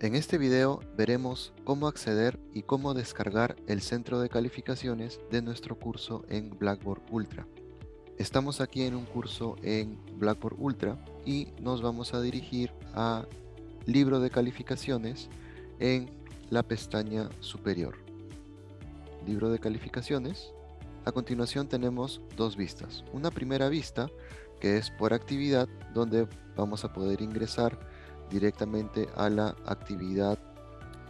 En este video veremos cómo acceder y cómo descargar el centro de calificaciones de nuestro curso en Blackboard Ultra. Estamos aquí en un curso en Blackboard Ultra y nos vamos a dirigir a libro de calificaciones en la pestaña superior. Libro de calificaciones. A continuación tenemos dos vistas. Una primera vista que es por actividad donde vamos a poder ingresar directamente a la actividad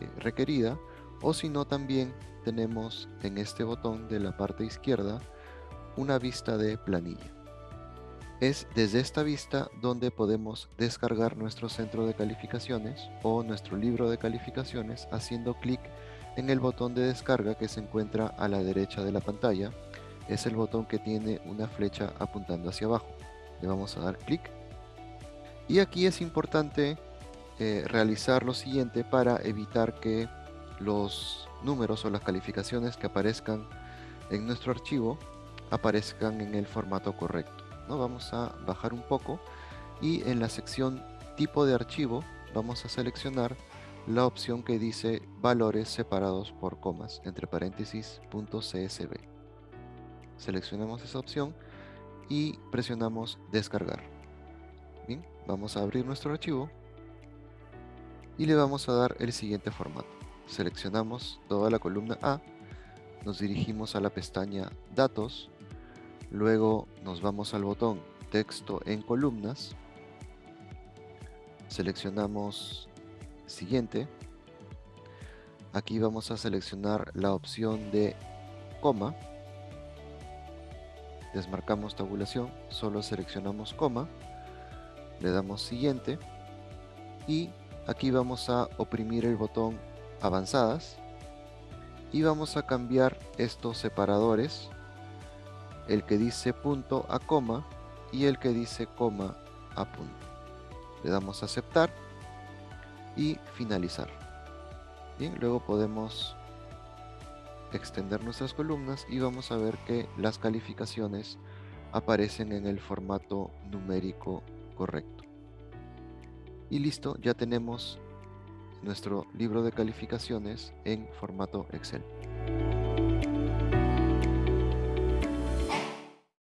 eh, requerida o si no también tenemos en este botón de la parte izquierda una vista de planilla. Es desde esta vista donde podemos descargar nuestro centro de calificaciones o nuestro libro de calificaciones haciendo clic en el botón de descarga que se encuentra a la derecha de la pantalla. Es el botón que tiene una flecha apuntando hacia abajo. Le vamos a dar clic. Y aquí es importante eh, realizar lo siguiente para evitar que los números o las calificaciones que aparezcan en nuestro archivo aparezcan en el formato correcto. ¿no? Vamos a bajar un poco y en la sección tipo de archivo vamos a seleccionar la opción que dice valores separados por comas entre paréntesis .csv. Seleccionamos esa opción y presionamos descargar. Bien, vamos a abrir nuestro archivo y le vamos a dar el siguiente formato. Seleccionamos toda la columna A, nos dirigimos a la pestaña Datos, luego nos vamos al botón Texto en columnas, seleccionamos Siguiente, aquí vamos a seleccionar la opción de coma, desmarcamos tabulación, solo seleccionamos coma, le damos Siguiente y aquí vamos a oprimir el botón avanzadas y vamos a cambiar estos separadores el que dice punto a coma y el que dice coma a punto. Le damos a aceptar y finalizar. Bien luego podemos extender nuestras columnas y vamos a ver que las calificaciones aparecen en el formato numérico correcto y listo, ya tenemos nuestro libro de calificaciones en formato Excel.